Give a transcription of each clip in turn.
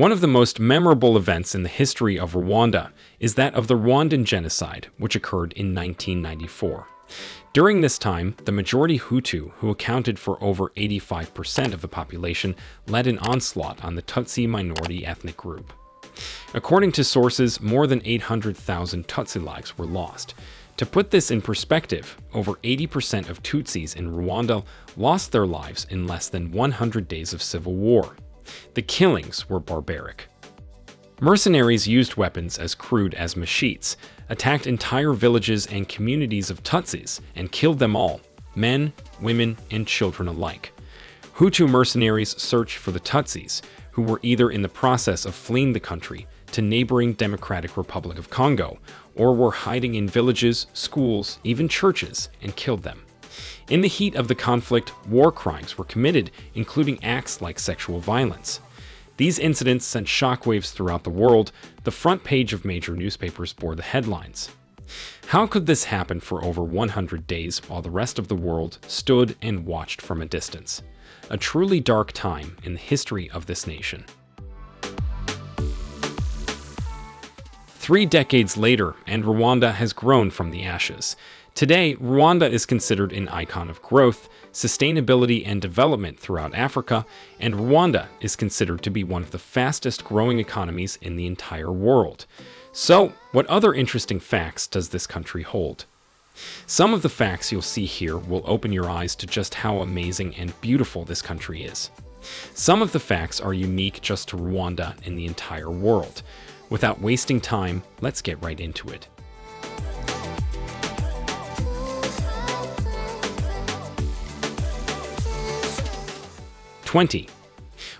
One of the most memorable events in the history of Rwanda is that of the Rwandan genocide, which occurred in 1994. During this time, the majority Hutu, who accounted for over 85% of the population, led an onslaught on the Tutsi minority ethnic group. According to sources, more than 800,000 Tutsi lives were lost. To put this in perspective, over 80% of Tutsis in Rwanda lost their lives in less than 100 days of civil war. The killings were barbaric. Mercenaries used weapons as crude as machetes, attacked entire villages and communities of Tutsis, and killed them all, men, women, and children alike. Hutu mercenaries searched for the Tutsis, who were either in the process of fleeing the country to neighboring Democratic Republic of Congo, or were hiding in villages, schools, even churches, and killed them. In the heat of the conflict, war crimes were committed, including acts like sexual violence. These incidents sent shockwaves throughout the world. The front page of major newspapers bore the headlines. How could this happen for over 100 days while the rest of the world stood and watched from a distance? A truly dark time in the history of this nation. Three decades later, and Rwanda has grown from the ashes. Today, Rwanda is considered an icon of growth, sustainability, and development throughout Africa, and Rwanda is considered to be one of the fastest growing economies in the entire world. So, what other interesting facts does this country hold? Some of the facts you'll see here will open your eyes to just how amazing and beautiful this country is. Some of the facts are unique just to Rwanda in the entire world. Without wasting time, let's get right into it. Twenty.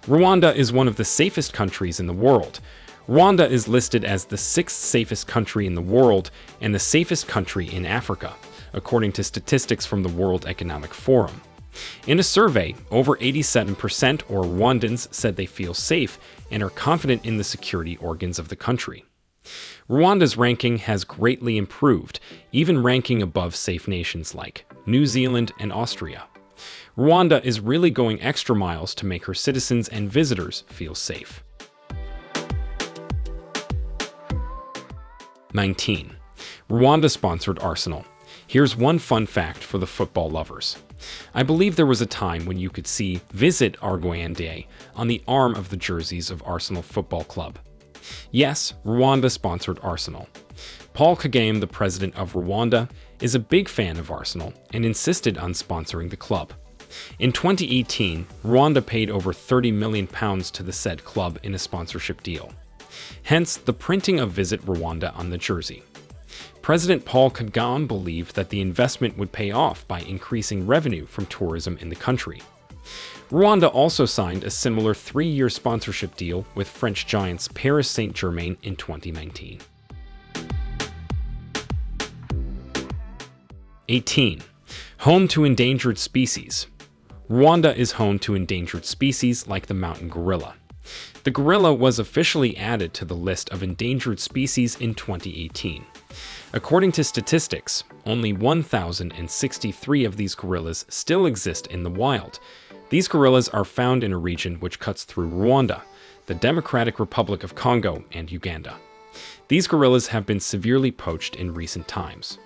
Rwanda is one of the safest countries in the world. Rwanda is listed as the sixth safest country in the world and the safest country in Africa, according to statistics from the World Economic Forum. In a survey, over 87% or Rwandans said they feel safe and are confident in the security organs of the country. Rwanda's ranking has greatly improved, even ranking above safe nations like New Zealand and Austria. Rwanda is really going extra miles to make her citizens and visitors feel safe. 19. Rwanda-sponsored Arsenal. Here's one fun fact for the football lovers. I believe there was a time when you could see Visit Rwanda on the arm of the jerseys of Arsenal Football Club. Yes, Rwanda sponsored Arsenal. Paul Kagame, the president of Rwanda, is a big fan of Arsenal and insisted on sponsoring the club. In 2018, Rwanda paid over 30 million pounds to the said club in a sponsorship deal. Hence, the printing of Visit Rwanda on the jersey. President Paul Kagame believed that the investment would pay off by increasing revenue from tourism in the country. Rwanda also signed a similar three-year sponsorship deal with French giants Paris Saint-Germain in 2019. 18. Home to endangered species. Rwanda is home to endangered species like the mountain gorilla. The gorilla was officially added to the list of endangered species in 2018. According to statistics, only 1,063 of these gorillas still exist in the wild. These gorillas are found in a region which cuts through Rwanda, the Democratic Republic of Congo, and Uganda. These gorillas have been severely poached in recent times.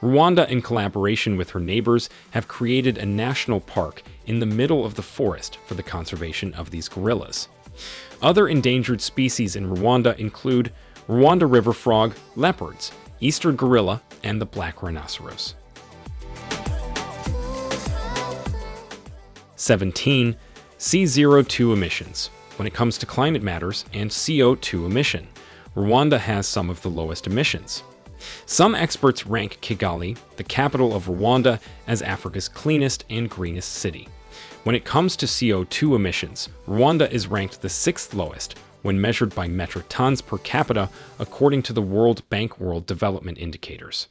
Rwanda, in collaboration with her neighbors, have created a national park in the middle of the forest for the conservation of these gorillas. Other endangered species in Rwanda include Rwanda river frog, leopards, eastern gorilla, and the black rhinoceros. 17. CO2 emissions. When it comes to climate matters and CO2 emission, Rwanda has some of the lowest emissions. Some experts rank Kigali, the capital of Rwanda, as Africa's cleanest and greenest city. When it comes to CO2 emissions, Rwanda is ranked the sixth lowest, when measured by metric tons per capita according to the World Bank World Development Indicators.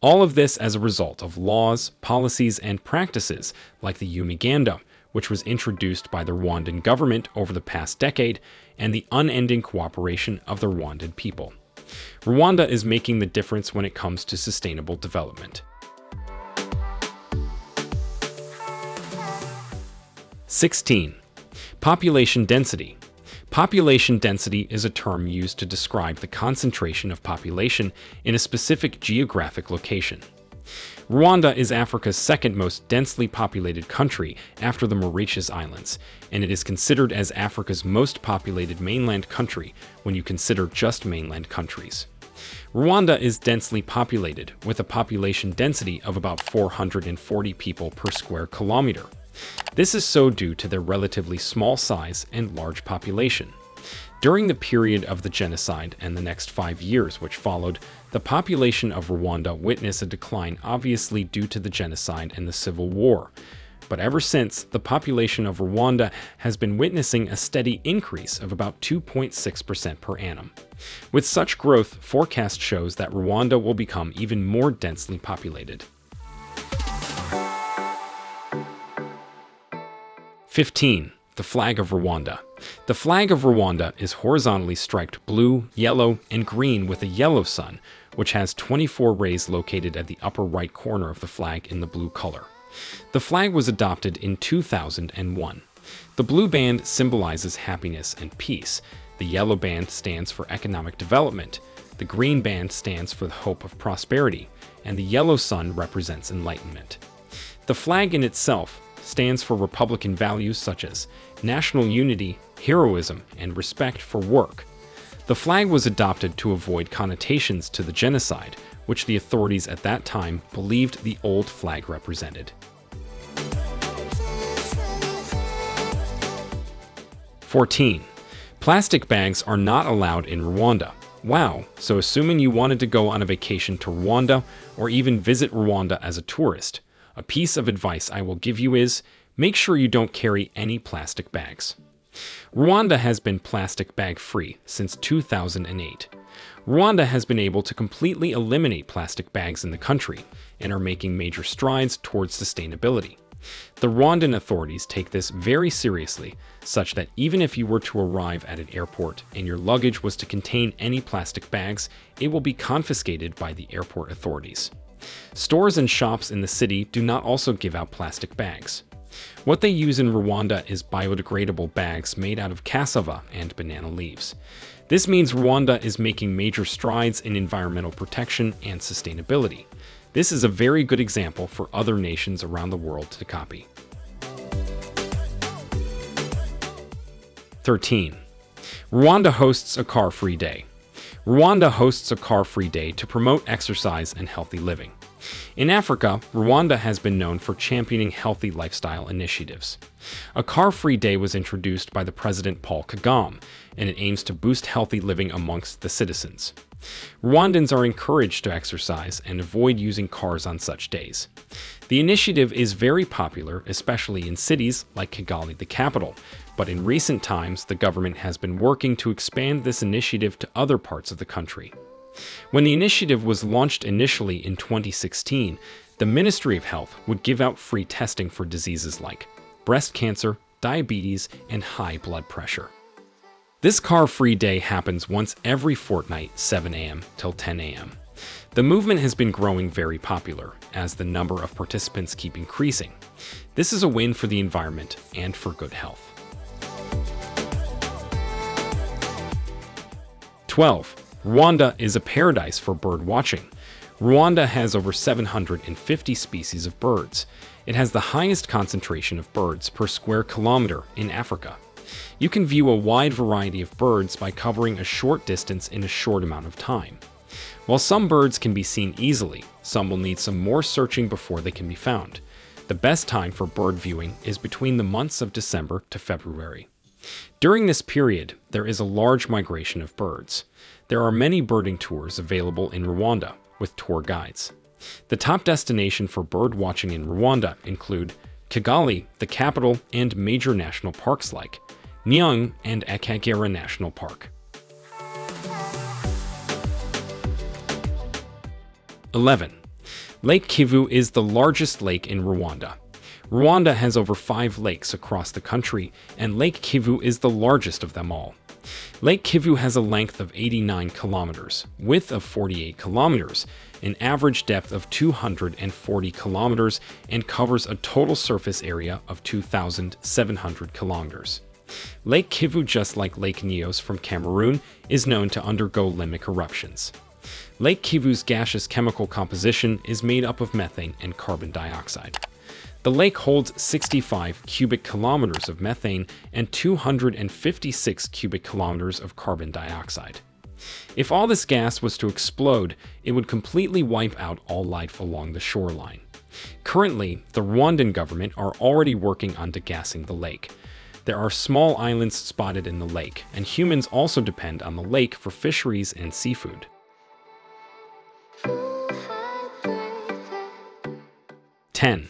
All of this as a result of laws, policies, and practices like the Umuganda, which was introduced by the Rwandan government over the past decade, and the unending cooperation of the Rwandan people. Rwanda is making the difference when it comes to sustainable development. 16. Population density. Population density is a term used to describe the concentration of population in a specific geographic location. Rwanda is Africa's second most densely populated country after the Mauritius Islands, and it is considered as Africa's most populated mainland country when you consider just mainland countries. Rwanda is densely populated, with a population density of about 440 people per square kilometer. This is so due to their relatively small size and large population. During the period of the genocide and the next five years which followed, the population of Rwanda witnessed a decline obviously due to the genocide and the civil war. But ever since, the population of Rwanda has been witnessing a steady increase of about 2.6% per annum. With such growth, forecast shows that Rwanda will become even more densely populated. 15. The flag of Rwanda. The flag of Rwanda is horizontally striped blue, yellow, and green with a yellow sun, which has 24 rays located at the upper right corner of the flag in the blue color. The flag was adopted in 2001. The blue band symbolizes happiness and peace. The yellow band stands for economic development. The green band stands for the hope of prosperity, and the yellow sun represents enlightenment. The flag in itself stands for Republican values such as national unity, heroism, and respect for work. The flag was adopted to avoid connotations to the genocide, which the authorities at that time believed the old flag represented. Fourteen. Plastic bags are not allowed in Rwanda. Wow, so assuming you wanted to go on a vacation to Rwanda or even visit Rwanda as a tourist, a piece of advice I will give you is make sure you don't carry any plastic bags. Rwanda has been plastic bag free since 2008. Rwanda has been able to completely eliminate plastic bags in the country and are making major strides towards sustainability. The Rwandan authorities take this very seriously, such that even if you were to arrive at an airport and your luggage was to contain any plastic bags, it will be confiscated by the airport authorities. Stores and shops in the city do not also give out plastic bags. What they use in Rwanda is biodegradable bags made out of cassava and banana leaves. This means Rwanda is making major strides in environmental protection and sustainability. This is a very good example for other nations around the world to copy. 13. Rwanda hosts a car-free day. Rwanda hosts a car-free day to promote exercise and healthy living. In Africa, Rwanda has been known for championing healthy lifestyle initiatives. A car-free day was introduced by the President Paul Kagame, and it aims to boost healthy living amongst the citizens. Rwandans are encouraged to exercise and avoid using cars on such days. The initiative is very popular, especially in cities like Kigali, the capital, but in recent times, the government has been working to expand this initiative to other parts of the country. When the initiative was launched initially in 2016, the Ministry of Health would give out free testing for diseases like breast cancer, diabetes, and high blood pressure. This car-free day happens once every fortnight, 7 a.m. till 10 a.m. The movement has been growing very popular, as the number of participants keep increasing. This is a win for the environment and for good health. 12. Rwanda is a paradise for bird watching. Rwanda has over 750 species of birds. It has the highest concentration of birds per square kilometer in Africa. You can view a wide variety of birds by covering a short distance in a short amount of time. While some birds can be seen easily, some will need some more searching before they can be found. The best time for bird viewing is between the months of December to February. During this period, there is a large migration of birds. There are many birding tours available in Rwanda, with tour guides. The top destination for bird watching in Rwanda include Kigali, the capital, and major national parks like Nyungwe and Akagera National Park. 11. Lake Kivu is the largest lake in Rwanda. Rwanda has over five lakes across the country, and Lake Kivu is the largest of them all. Lake Kivu has a length of 89 kilometers, width of 48 kilometers, an average depth of 240 kilometers, and covers a total surface area of 2,700 kilometers. Lake Kivu, just like Lake Nyos from Cameroon, is known to undergo limnic eruptions. Lake Kivu's gaseous chemical composition is made up of methane and carbon dioxide. The lake holds 65 cubic kilometers of methane and 256 cubic kilometers of carbon dioxide. If all this gas was to explode, it would completely wipe out all life along the shoreline. Currently, the Rwandan government are already working on degassing the lake. There are small islands spotted in the lake, and humans also depend on the lake for fisheries and seafood. 10.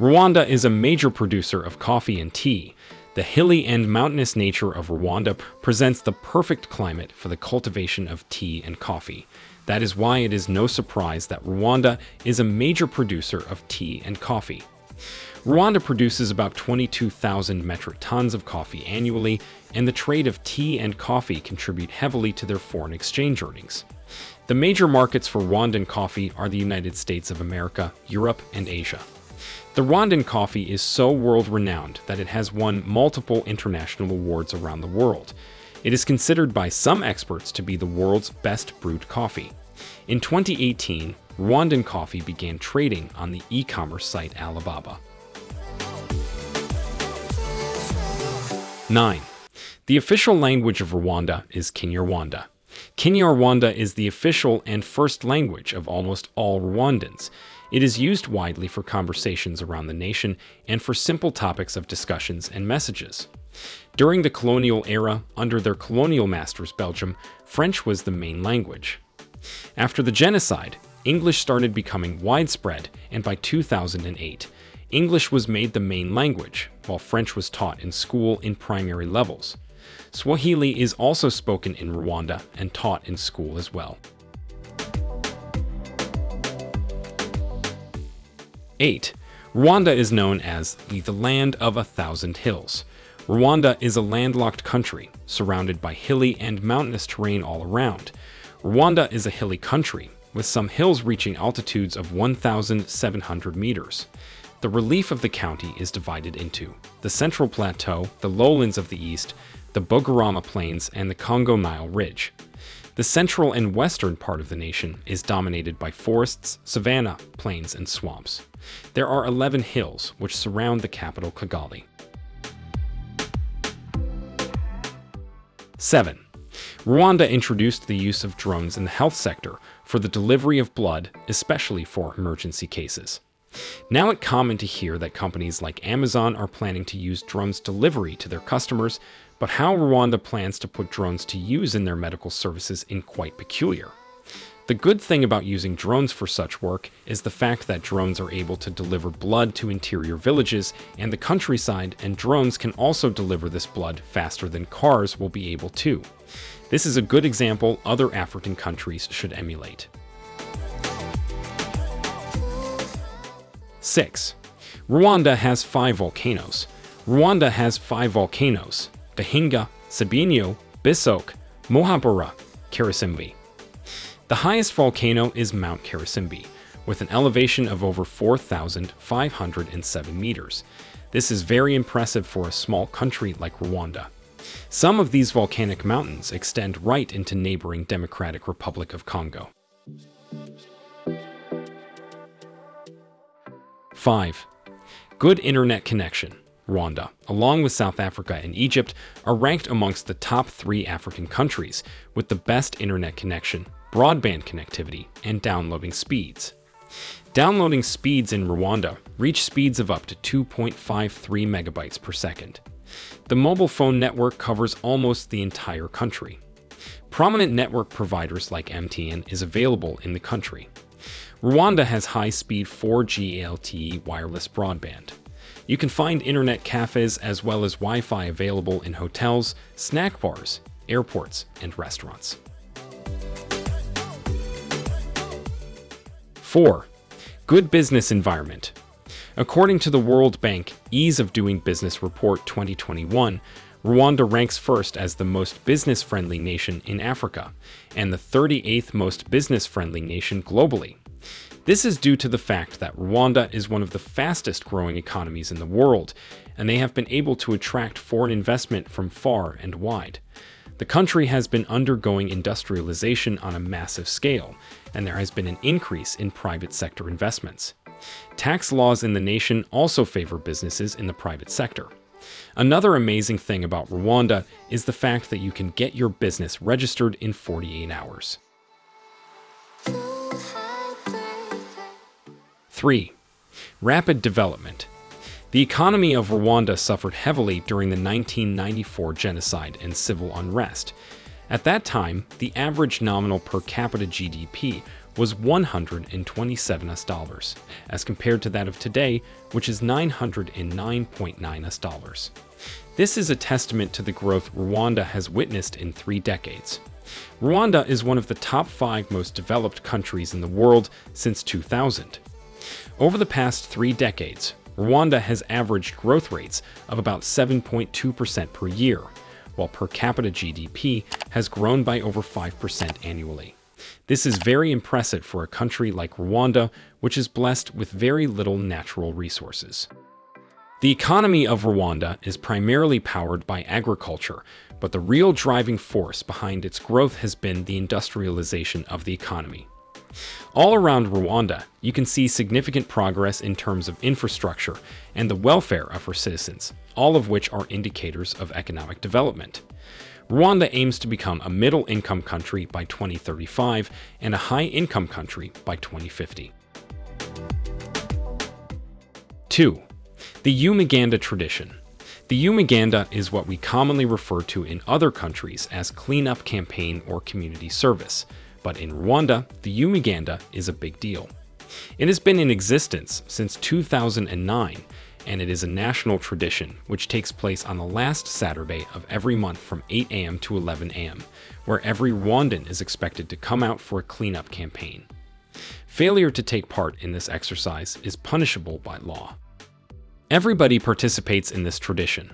Rwanda is a major producer of coffee and tea. The hilly and mountainous nature of Rwanda presents the perfect climate for the cultivation of tea and coffee. That is why it is no surprise that Rwanda is a major producer of tea and coffee. Rwanda produces about 22,000 metric tons of coffee annually, and the trade of tea and coffee contribute heavily to their foreign exchange earnings. The major markets for Rwandan coffee are the United States of America, Europe, and Asia. The Rwandan coffee is so world-renowned that it has won multiple international awards around the world. It is considered by some experts to be the world's best brewed coffee. In 2018, Rwandan coffee began trading on the e-commerce site Alibaba. 9. The official language of Rwanda is Kinyarwanda. Kinyarwanda is the official and first language of almost all Rwandans. It is used widely for conversations around the nation and for simple topics of discussions and messages. During the colonial era, under their colonial masters Belgium, French was the main language. After the genocide, English started becoming widespread, and by 2008, English was made the main language, while French was taught in school in primary levels. Swahili is also spoken in Rwanda and taught in school as well. 8. Rwanda is known as the, Land of a Thousand Hills. Rwanda is a landlocked country, surrounded by hilly and mountainous terrain all around. Rwanda is a hilly country, with some hills reaching altitudes of 1,700 meters. The relief of the county is divided into the Central Plateau, the lowlands of the east, the Bugarama Plains, and the Congo-Nile Ridge. The central and western part of the nation is dominated by forests, savanna, plains, and swamps. There are 11 hills which surround the capital Kigali. 7. Rwanda introduced the use of drones in the health sector for the delivery of blood, especially for emergency cases. Now it's common to hear that companies like Amazon are planning to use drones delivery to their customers but how Rwanda plans to put drones to use in their medical services is quite peculiar. The good thing about using drones for such work is the fact that drones are able to deliver blood to interior villages and the countryside, and drones can also deliver this blood faster than cars will be able to. This is a good example other African countries should emulate. 6. Rwanda has five volcanoes. Rwanda has five volcanoes. Gahinga, Sabyinyo, Bisoke, Muhabura, Karisimbi. The highest volcano is Mount Karisimbi, with an elevation of over 4,507 meters. This is very impressive for a small country like Rwanda. Some of these volcanic mountains extend right into neighboring Democratic Republic of Congo. 5. Good internet connection. Rwanda, along with South Africa and Egypt, are ranked amongst the top three African countries with the best internet connection, broadband connectivity, and downloading speeds. Downloading speeds in Rwanda reach speeds of up to 2.53 megabytes per second. The mobile phone network covers almost the entire country. Prominent network providers like MTN is available in the country. Rwanda has high-speed 4G LTE wireless broadband. You can find internet cafes as well as Wi-Fi available in hotels, snack bars, airports, and restaurants. 4. Good business environment. According to the World Bank Ease of Doing Business Report 2021, Rwanda ranks first as the most business-friendly nation in Africa and the 38th most business-friendly nation globally. This is due to the fact that Rwanda is one of the fastest growing economies in the world, and they have been able to attract foreign investment from far and wide. The country has been undergoing industrialization on a massive scale, and there has been an increase in private sector investments. Tax laws in the nation also favor businesses in the private sector. Another amazing thing about Rwanda is the fact that you can get your business registered in 48 hours. 3. Rapid development. The economy of Rwanda suffered heavily during the 1994 genocide and civil unrest. At that time, the average nominal per capita GDP was 127 US dollars, as compared to that of today, which is 909.9 US dollars. This is a testament to the growth Rwanda has witnessed in three decades. Rwanda is one of the top five most developed countries in the world since 2000. Over the past three decades, Rwanda has averaged growth rates of about 7.2% per year, while per capita GDP has grown by over 5% annually. This is very impressive for a country like Rwanda, which is blessed with very little natural resources. The economy of Rwanda is primarily powered by agriculture, but the real driving force behind its growth has been the industrialization of the economy. All around Rwanda, you can see significant progress in terms of infrastructure and the welfare of her citizens, all of which are indicators of economic development. Rwanda aims to become a middle-income country by 2035 and a high-income country by 2050. 2. The Umuganda tradition. The Umuganda is what we commonly refer to in other countries as cleanup campaign or community service, but in Rwanda, the Umuganda is a big deal. It has been in existence since 2009, and it is a national tradition which takes place on the last Saturday of every month from 8 a.m. to 11 a.m., where every Rwandan is expected to come out for a cleanup campaign. Failure to take part in this exercise is punishable by law. Everybody participates in this tradition,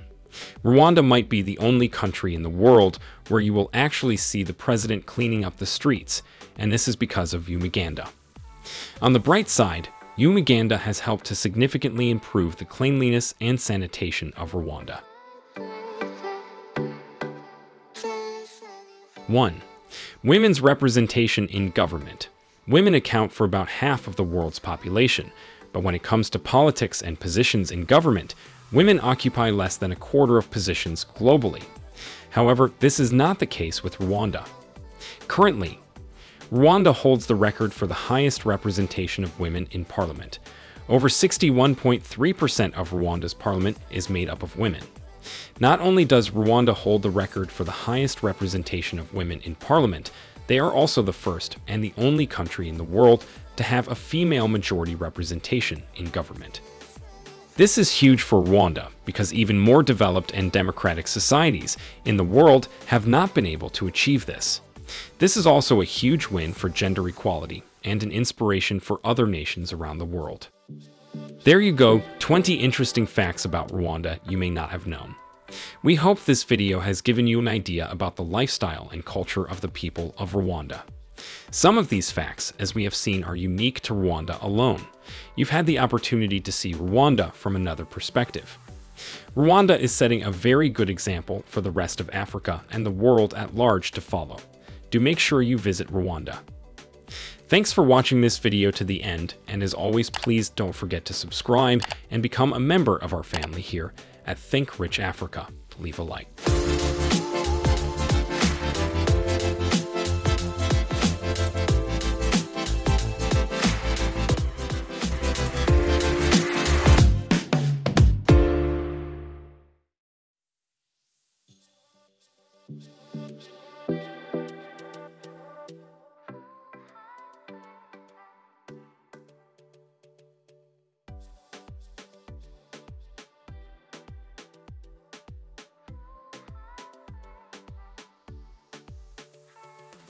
Rwanda might be the only country in the world where you will actually see the president cleaning up the streets, and this is because of Umuganda. On the bright side, Umuganda has helped to significantly improve the cleanliness and sanitation of Rwanda. 1. Women's representation in government. Women account for about half of the world's population, but when it comes to politics and positions in government, women occupy less than a quarter of positions globally. However, this is not the case with Rwanda. Currently, Rwanda holds the record for the highest representation of women in parliament. Over 61.3% of Rwanda's parliament is made up of women. Not only does Rwanda hold the record for the highest representation of women in parliament, they are also the first and the only country in the world to have a female majority representation in government. This is huge for Rwanda because even more developed and democratic societies in the world have not been able to achieve this. This is also a huge win for gender equality and an inspiration for other nations around the world. There you go, 20 interesting facts about Rwanda you may not have known. We hope this video has given you an idea about the lifestyle and culture of the people of Rwanda. Some of these facts, as we have seen, are unique to Rwanda alone. You've had the opportunity to see Rwanda from another perspective. Rwanda is setting a very good example for the rest of Africa and the world at large to follow. Do make sure you visit Rwanda. Thanks for watching this video to the end, and as always, please don't forget to subscribe and become a member of our family here at Think Rich Africa. Leave a like.